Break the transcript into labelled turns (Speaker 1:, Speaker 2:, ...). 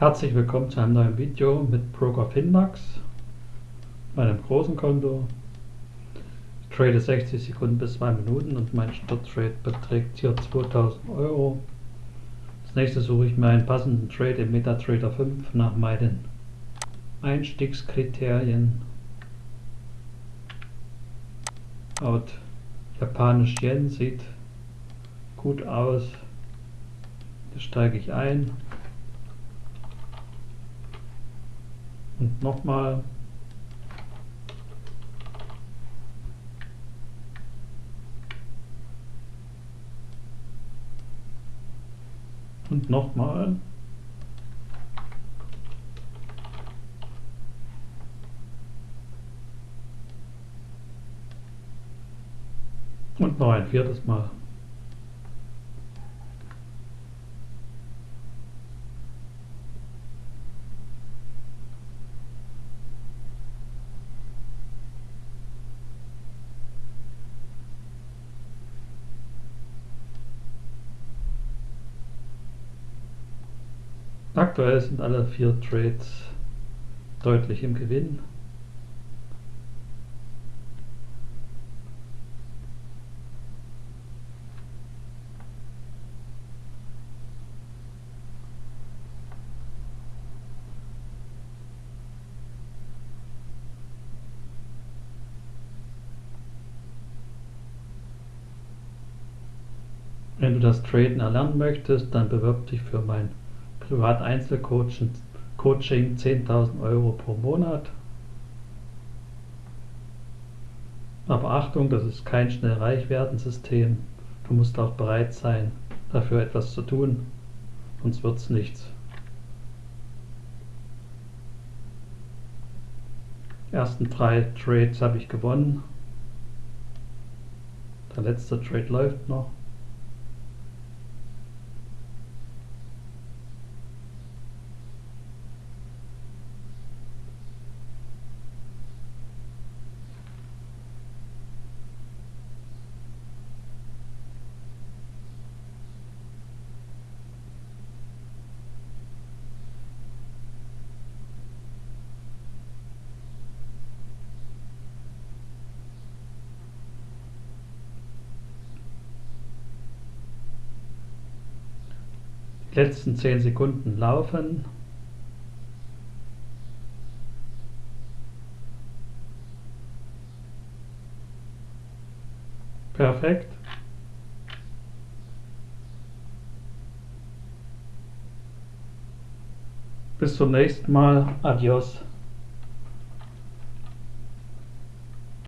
Speaker 1: Herzlich willkommen zu einem neuen Video mit Broker Finmax, meinem großen Konto. Ich trade 60 Sekunden bis 2 Minuten und mein Starttrade beträgt hier 2000 Euro. Als nächstes suche ich mir einen passenden Trade im MetaTrader 5 nach meinen Einstiegskriterien. Out Japanisch Yen sieht gut aus. Hier steige ich ein. Und nochmal. Und nochmal. Und noch ein viertes Mal. Aktuell sind alle vier Trades deutlich im Gewinn. Wenn du das Traden erlernen möchtest, dann bewirb dich für mein Privat-Einzelcoaching 10.000 Euro pro Monat. Aber Achtung, das ist kein schnell reich werden System. Du musst auch bereit sein, dafür etwas zu tun, sonst wird es nichts. Die ersten drei Trades habe ich gewonnen. Der letzte Trade läuft noch. Letzten 10 Sekunden laufen. Perfekt. Bis zum nächsten Mal. Adios.